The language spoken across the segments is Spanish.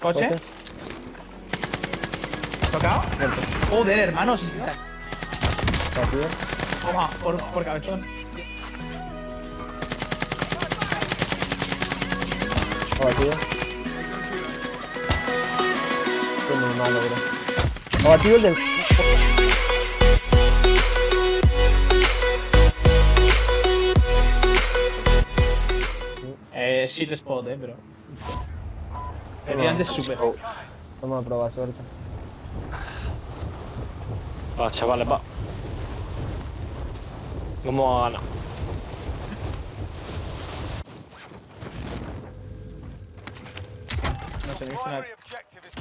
Coche. Coche. ¿Tocado? Muerto. Joder, hermano. si- Batido. Toma, por, por cabezón. Abatido. Qué muy malo, bro. Abatido el del. Eh, shit spot, eh, pero. Efectivamente es súper. Vamos a probar suerte. Va, chavales, va. Vamos a ganar. No he visto nada.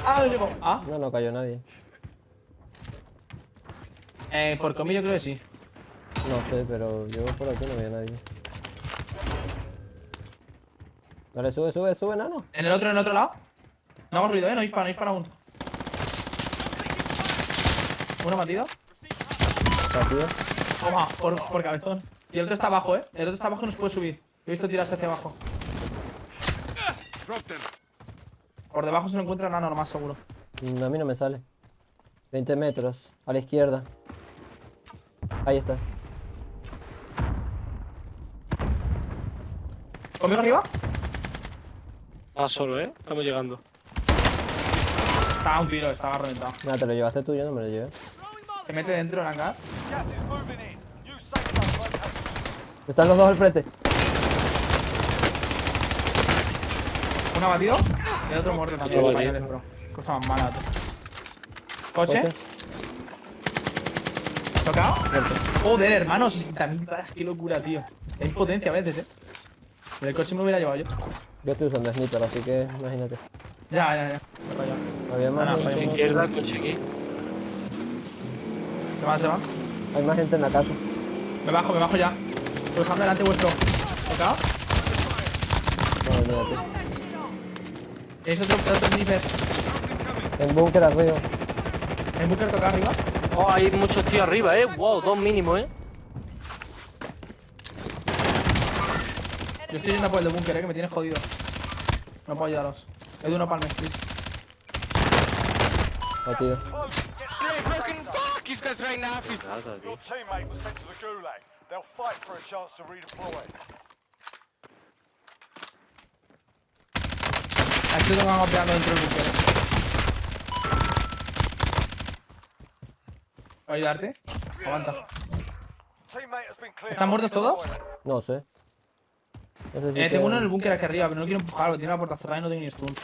Ah, no. Ah, No, no cayó nadie. eh, por comí yo creo que sí. No sé, pero yo por aquí no veo a nadie. Dale, sube, sube, sube, nano. En el otro, en el otro lado. No hago ruido, eh, no dispara, no dispara aún. Uno batido. Batido. Toma, por, por cabezón. Y el otro está abajo, eh. El otro está abajo y nos puede subir. He visto tirarse hacia abajo. Por debajo se lo encuentra nano, lo más seguro. Mm, A mí no me sale. 20 metros. A la izquierda. Ahí está. ¿Conmigo arriba? Ah, solo, ¿eh? Estamos llegando. Estaba un tiro, estaba reventado. Nada, te lo llevaste tú, yo no me lo llevé. Se mete dentro located. Están los dos al frente. Uno abatido. Y el otro muerto también. Otro Españoles, bro. Cosa más mala. Coche. Coche. ¿Tocado? Muerto. Joder, hermano, 60.000 balas, qué locura, tío. Hay potencia a veces, eh. El coche me lo hubiera llevado yo. Yo estoy usando sniper, así que imagínate. Ya, ya, ya. Había más Ah, no. Izquierda, coche aquí. Se va, se va. Hay más gente en la casa. Me bajo, me bajo ya. Estoy dejando delante vuestro. ¿Tocado? No. ¿Tenéis otro, otro sniper? En búnker arriba. ¿El búnker toca arriba? Oh, hay muchos tíos arriba, ¿eh? Wow, dos mínimos, ¿eh? Yo estoy yendo por el de búnker, eh, que me tiene jodido. No puedo ayudaros. Edu, no palmes, please. Batido. Your teammate was sent to the gulag. They'll fight for a chance to redeploy. Aquí lo van golpeando dentro del búnker. ¿Puedo ayudarte? Aguanta. Teammate has been cleared. ¿Están muertos todos? No sé. No sé si Eh, tengo uno en el búnker aquí arriba, pero no quiero empujarlo, tiene la puerta cerrada y no tengo ni stun.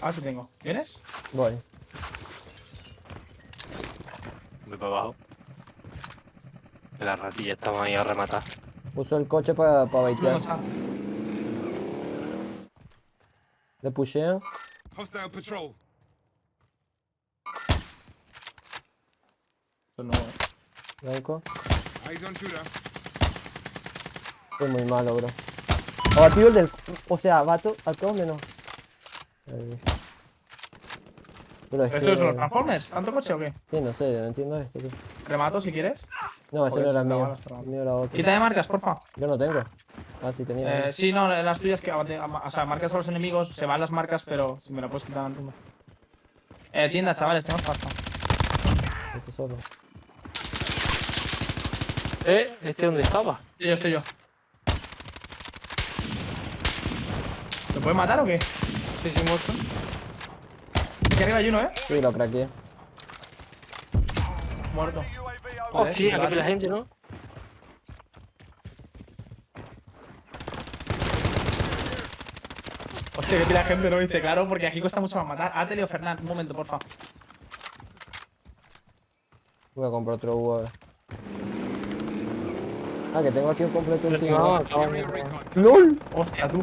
A ver si tengo. ¿Vienes? Voy. Voy para abajo. Que Las ratillas estamos ahí a rematar. Uso el coche para pa baitear. Le pushean. Hostile patrol. Esto no, eh. Blanco. Eyes on shooter. Es muy malo, bro. Abatido el del. O sea, bato a todos menos. Pero es ¿Esto que. es los Transformers? ¿Tanto coche o qué? Sí, no sé, no entiendo esto. tío. Remato si quieres. No, ese no era mío. mío era otro. Quita de marcas, porfa. Yo no tengo. Ah, sí tenía. Eh, sí, no, las tuyas que abate- ama- o sea, marcas a los enemigos, se van las marcas, pero si me la puedes quitar antes. Eh, tienda, chavales, tenemos pasta. Este solo. ¿Eh? ¿Este dónde estaba? Sí, yo estoy yo. ¿Lo puedes matar o qué? Sí, sí, muerto. Aquí arriba hay uno, eh. Sí, lo craqueé. Muerto. Hostia, vale. que la gente, ¿no? Hostia, que pila de gente lo dice, claro, porque aquí cuesta mucho más matar. Ateli o Fernán, un momento, porfa. Voy a comprar otro U ahora. Ah, que tengo aquí un completo No, último. Area de- recon. ¡LOL! Hostia, tú.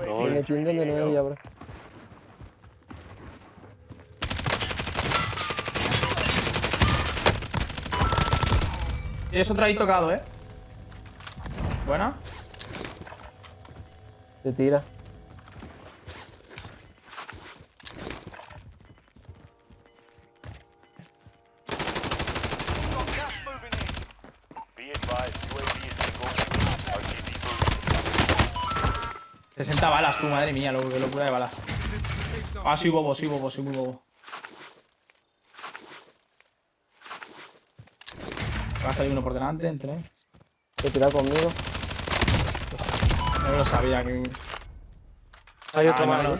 Me Lol. metí en donde no debía, bro. Tienes otro ahí tocado, eh. Buena. Se tira. Gas moving in. Be advised, UAV is single. RTB moving. 60 balas, tú, madre mía, lo- locura de balas. Ah, soy bobo, soy bobo, soy muy bobo. Va a salir uno por delante, entre. Te tira conmigo. No lo sabía que. Hay otro Ah, más.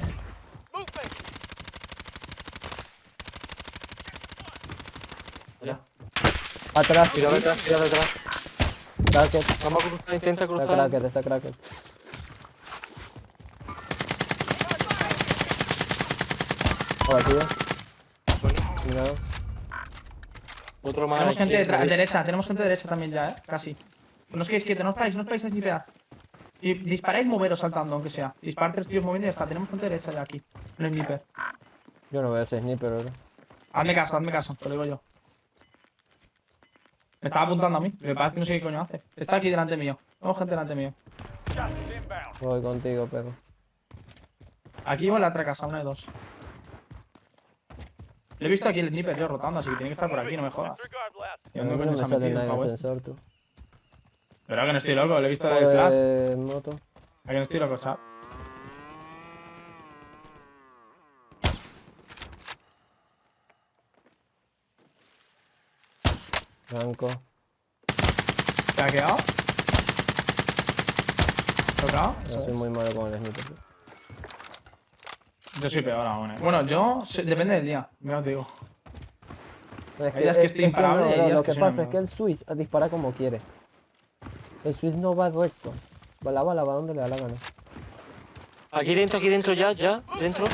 Ya. Atrás. Tira detrás, tira detrás. Cracket. Vamos a cruzar, intenta Está cruzar. cracket, está cracket. Abatido. Bueno, Cuidado. Otro más. Tenemos gente detrás, derecha, tenemos gente derecha también ya, eh. Casi. No os quedéis quietos, no os paráis, no os paráis a snipear. Si disparáis, moveros saltando, aunque sea. Disparar tres tíos moviendo y ya está. Tenemos gente derecha ya aquí. No hay sniper. Yo no veo ese sniper ahora. Hazme caso, hazme caso, te lo digo yo. Me estaba apuntando a mí, me parece que no sé qué coño hace. Está aquí delante mío. Tenemos gente delante mío. Voy contigo, perro. Aquí o en la otra casa, una de dos. Le he visto aquí el sniper yo rotando, así que tiene que estar por aquí, no me jodas. Disregard last. ¿Y A dónde mí coño no se me sale nada este? sensor, tú. Pero que no estoy loco, le he visto el flash. Pues, moto. A que no estoy loco, chat. Blanco. ¿Te ha quedado? ¿Tocado? Yo soy muy malo con el sniper. tío. Yo soy peor aún, eh. Bueno, yo... soy- Depende del día, ya os digo. Es que estoy imparable no, lo que pasa es que el Swiss dispara como quiere. El Swiss no va recto. Va la bala, va donde le da la gana. Aquí dentro, aquí dentro, ya, ya, dentro.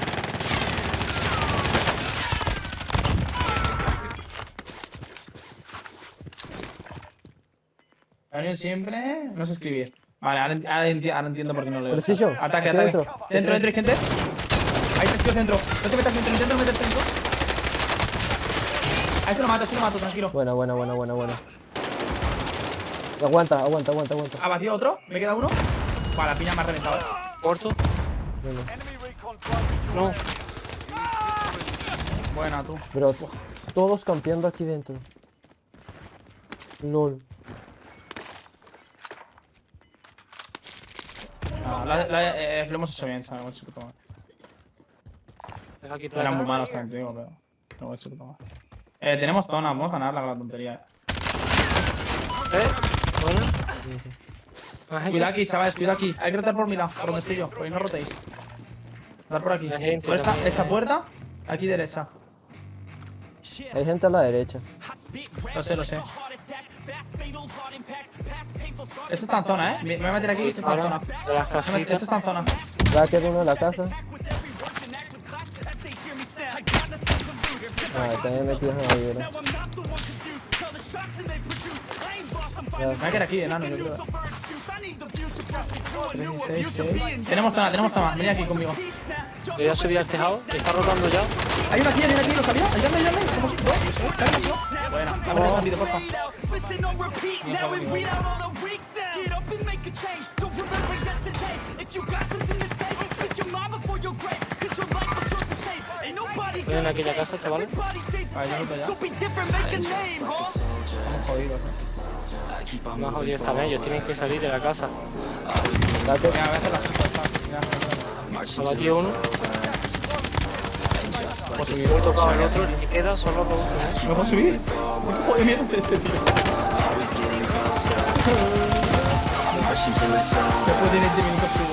Daniel siempre... No sé escribir. Vale, ahora, enti- ahora enti- ahora entiendo por qué no leo. Precision, Ataque, ataque. dentro. Dentro, gente. Hay tres tíos dentro. No te metas dentro, intento no meterte dentro. A este lo mato, a este lo mato, tranquilo. Buena, buena, buena, buena, buena. Aguanta, aguanta, aguanta, aguanta. Ha batido otro, me queda uno. Vale, la piña me ha reventado. Corto. Bueno, No. Buena, tú. Pero todos campeando aquí dentro. LOL. Ah, la- la- eh, lo hemos hecho bien, ¿sabes? Lo hemos hecho puto madre. Deja aquí Eran muy malos también, digo, pero hecho puto madre. Eh, tenemos zona, vamos a ganar la gran tontería. ¿Eh? Gente. Cuidado aquí, chavales, cuidado aquí. Hay que rotar por mi lado, por donde estoy yo. Por ahí no rotéis. Rotar por aquí. Por esta, esta eh. puerta, aquí derecha. Hay gente a la derecha. Lo sé, lo sé. Esto está en zona, eh. Me voy a meter aquí, esto está en zona. Esto está en zona. Cracket uno de la casa. Ah, también metidos en la vibra. Me voy a quedar aquí, enano, yo creo. 36, 6. Tenemos zona, tenemos zona. Venid aquí conmigo. Yo ya subí al tejado. Está rotando ya. Hay una aquí, hay una aquí, ¿lo sabía? Ayúdame, ayúdame. Somos dos. Buena, dame el rápido, porfa. Listen on repeat Bien, now bien, and bien. read out all the weak now. Get up and make a change. Don't remember yesterday. If you got something Estoy en aquella casa, chavales. Estamos jodidos. Más jodidos también. Ellos tienen que salir de la casa. Mira, a la uno. Tocado el otro. Y queda solo dos. ¿Me puedo subir? ¿Qué joder mierda es este, tío? Después de 20 minutos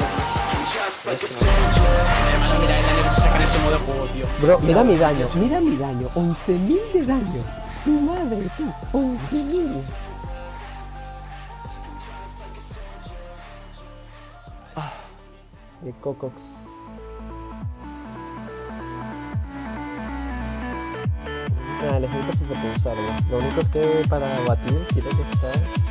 Bro, mira mi daño, mira mi daño. 11.000 de daño. Su madre, tú. 11.000. Ah, de Cocox. Nada, el sniper sí se puede usar, ¿no? Lo único es que para batir tiene que estar